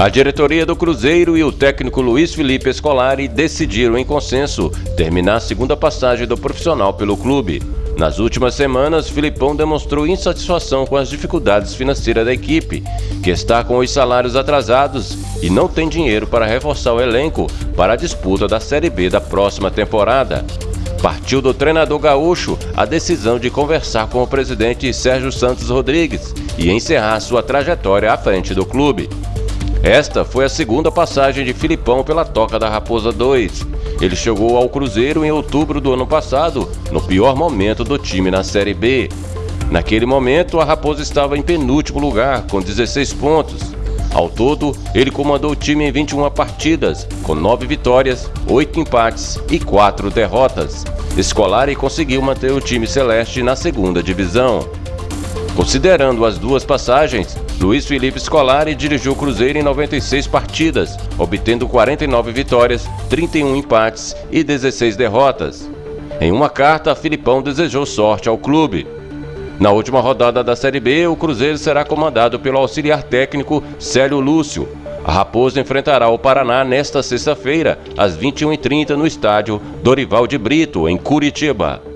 A diretoria do Cruzeiro e o técnico Luiz Felipe Scolari decidiram em consenso terminar a segunda passagem do profissional pelo clube. Nas últimas semanas, Filipão demonstrou insatisfação com as dificuldades financeiras da equipe, que está com os salários atrasados e não tem dinheiro para reforçar o elenco para a disputa da Série B da próxima temporada. Partiu do treinador gaúcho a decisão de conversar com o presidente Sérgio Santos Rodrigues e encerrar sua trajetória à frente do clube. Esta foi a segunda passagem de Filipão pela Toca da Raposa 2. Ele chegou ao Cruzeiro em outubro do ano passado, no pior momento do time na Série B. Naquele momento, a Raposa estava em penúltimo lugar, com 16 pontos. Ao todo, ele comandou o time em 21 partidas, com 9 vitórias, 8 empates e 4 derrotas. Escolari conseguiu manter o time celeste na segunda divisão. Considerando as duas passagens, Luiz Felipe Scolari dirigiu o Cruzeiro em 96 partidas, obtendo 49 vitórias, 31 empates e 16 derrotas. Em uma carta, Filipão desejou sorte ao clube. Na última rodada da Série B, o Cruzeiro será comandado pelo auxiliar técnico Célio Lúcio. A Raposa enfrentará o Paraná nesta sexta-feira, às 21h30, no estádio Dorival de Brito, em Curitiba.